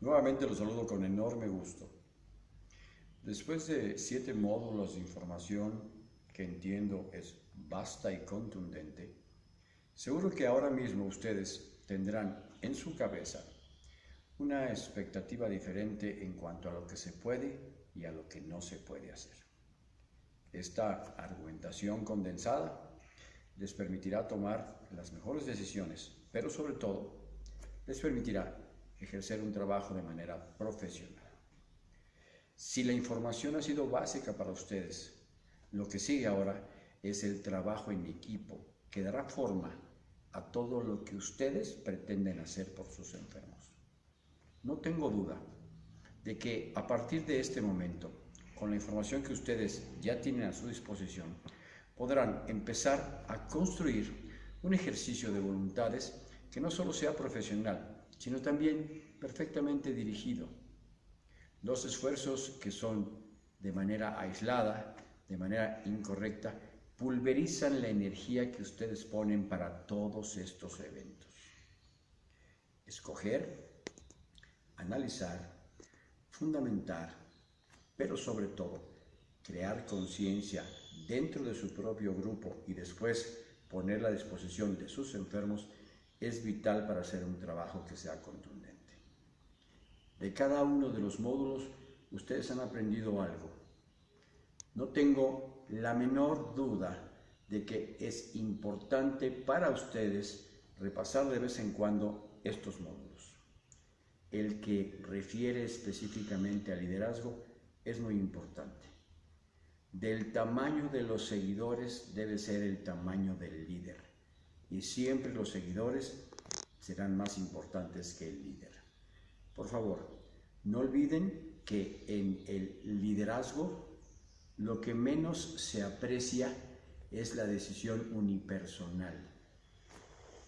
Nuevamente los saludo con enorme gusto. Después de siete módulos de información que entiendo es vasta y contundente, seguro que ahora mismo ustedes tendrán en su cabeza una expectativa diferente en cuanto a lo que se puede y a lo que no se puede hacer. Esta argumentación condensada les permitirá tomar las mejores decisiones, pero sobre todo les permitirá ejercer un trabajo de manera profesional. Si la información ha sido básica para ustedes, lo que sigue ahora es el trabajo en equipo que dará forma a todo lo que ustedes pretenden hacer por sus enfermos. No tengo duda de que a partir de este momento, con la información que ustedes ya tienen a su disposición, podrán empezar a construir un ejercicio de voluntades que no solo sea profesional, sino también perfectamente dirigido. Los esfuerzos que son de manera aislada, de manera incorrecta, pulverizan la energía que ustedes ponen para todos estos eventos. Escoger, analizar, fundamentar, pero sobre todo crear conciencia dentro de su propio grupo y después ponerla a disposición de sus enfermos es vital para hacer un trabajo que sea contundente. De cada uno de los módulos ustedes han aprendido algo. No tengo la menor duda de que es importante para ustedes repasar de vez en cuando estos módulos. El que refiere específicamente al liderazgo es muy importante. Del tamaño de los seguidores debe ser el tamaño del líder. Y siempre los seguidores serán más importantes que el líder. Por favor, no olviden que en el liderazgo lo que menos se aprecia es la decisión unipersonal.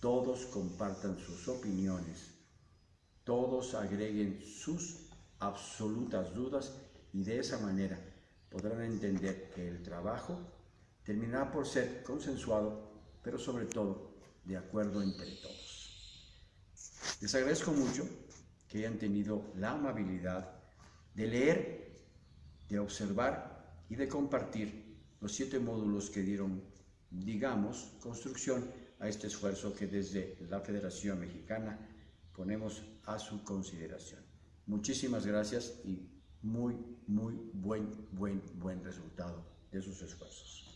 Todos compartan sus opiniones, todos agreguen sus absolutas dudas y de esa manera podrán entender que el trabajo terminará por ser consensuado, pero sobre todo de acuerdo entre todos. Les agradezco mucho que hayan tenido la amabilidad de leer, de observar y de compartir los siete módulos que dieron, digamos, construcción a este esfuerzo que desde la Federación Mexicana ponemos a su consideración. Muchísimas gracias y muy, muy buen, buen, buen resultado de sus esfuerzos.